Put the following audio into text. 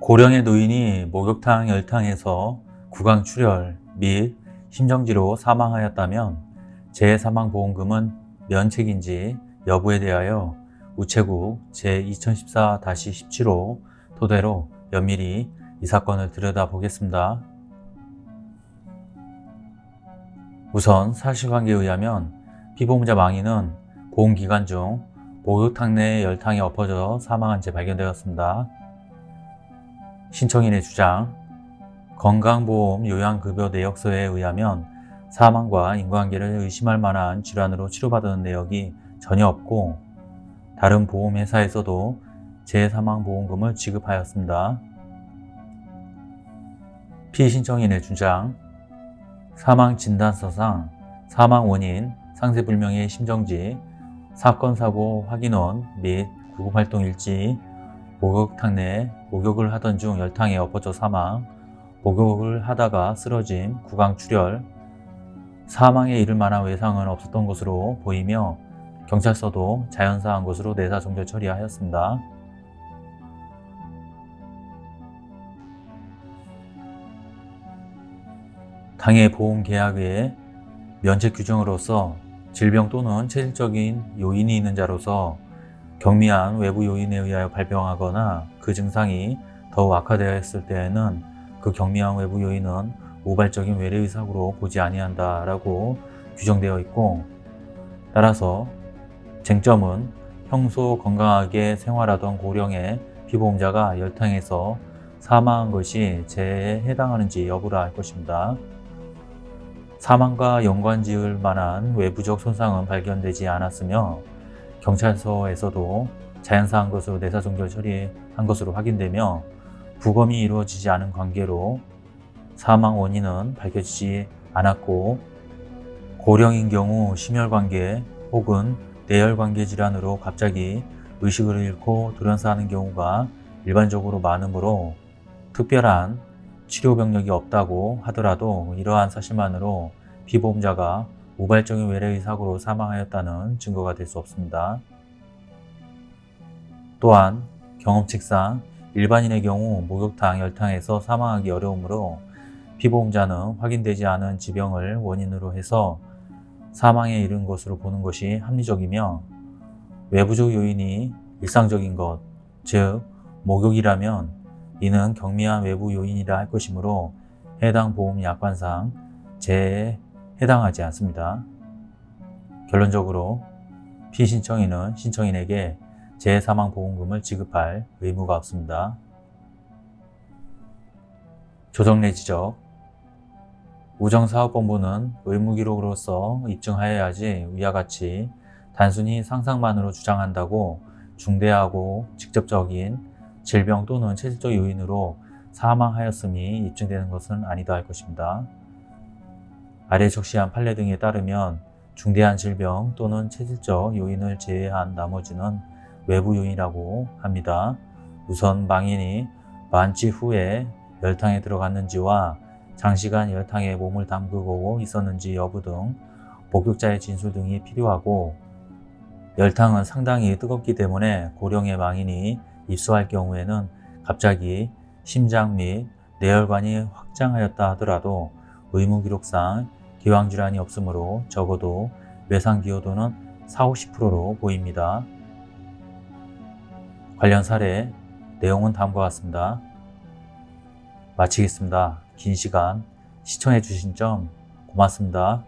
고령의 노인이 목욕탕 열탕에서 구강출혈 및 심정지로 사망하였다면 재해사망보험금은 면책인지 여부에 대하여 우체국 제2014-17호 토대로 면밀히 이 사건을 들여다보겠습니다. 우선 사실관계에 의하면 피보험자 망인은 보험기간 중 목욕탕 내 열탕에 엎어져 사망한 채 발견되었습니다. 신청인의 주장 건강보험 요양급여 내역서에 의하면 사망과 인과관계를 의심할 만한 질환으로 치료받은 내역이 전혀 없고 다른 보험회사에서도 재사망보험금을 지급하였습니다. 피신청인의 주장 사망진단서상 사망원인, 상세불명의 심정지, 사건사고 확인원 및 구급활동일지, 목욕탕 내 목욕을 하던 중 열탕에 엎어져 사망, 목욕을 하다가 쓰러짐, 구강출혈, 사망에 이를 만한 외상은 없었던 것으로 보이며 경찰서도 자연사한 것으로 내사 종결 처리하였습니다. 당해 보험 계약의 면책 규정으로서 질병 또는 체질적인 요인이 있는 자로서 경미한 외부 요인에 의하여 발병하거나 그 증상이 더욱 악화되었을 때에는 그 경미한 외부 요인은 우발적인 외래의 사고로 보지 아니한다 라고 규정되어 있고 따라서 쟁점은 평소 건강하게 생활하던 고령의 피보험자가 열탕에서 사망한 것이 재해에 해당하는지 여부라 할 것입니다. 사망과 연관 지을 만한 외부적 손상은 발견되지 않았으며 경찰서에서도 자연사한 것으로 내사종결 처리한 것으로 확인되며 부검이 이루어지지 않은 관계로 사망 원인은 밝혀지지 않았고 고령인 경우 심혈관계 혹은 내열관계 질환으로 갑자기 의식을 잃고 돌연사하는 경우가 일반적으로 많으므로 특별한 치료 병력이 없다고 하더라도 이러한 사실만으로 피보험자가 우발적인 외래의 사고로 사망하였다는 증거가 될 수 없습니다. 또한 경험칙상 일반인의 경우 목욕탕, 열탕에서 사망하기 어려우므로 피보험자는 확인되지 않은 지병을 원인으로 해서 사망에 이른 것으로 보는 것이 합리적이며 외부적 요인이 일상적인 것, 즉 목욕이라면 이는 경미한 외부 요인이라 할 것이므로 해당 보험 약관상 재해에 해당하지 않습니다. 결론적으로 피신청인은 신청인에게 재해사망보험금을 지급할 의무가 없습니다. 조정 내 지적 우정사업본부는 의무기록으로서 입증하여야지 위와 같이 단순히 상상만으로 주장한다고 중대하고 직접적인 질병 또는 체질적 요인으로 사망하였음이 입증되는 것은 아니다 할 것입니다. 아래 적시한 판례 등에 따르면 중대한 질병 또는 체질적 요인을 제외한 나머지는 외부 요인이라고 합니다. 우선 망인이 만취 후에 열탕에 들어갔는지와 장시간 열탕에 몸을 담그고 있었는지 여부 등 목격자의 진술 등이 필요하고 열탕은 상당히 뜨겁기 때문에 고령의 망인이 입수할 경우에는 갑자기 심장 및 뇌혈관이 확장하였다 하더라도 의무기록상 기왕질환이 없으므로 적어도 외상 기여도는 40, 50%로 보입니다. 관련 사례 내용은 다음과 같습니다. 마치겠습니다. 긴 시간 시청해 주신 점 고맙습니다.